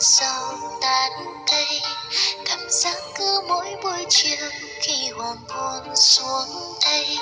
sau tán cây cảm giác cứ mỗi buổi chiều khi hoàng hôn xuống đây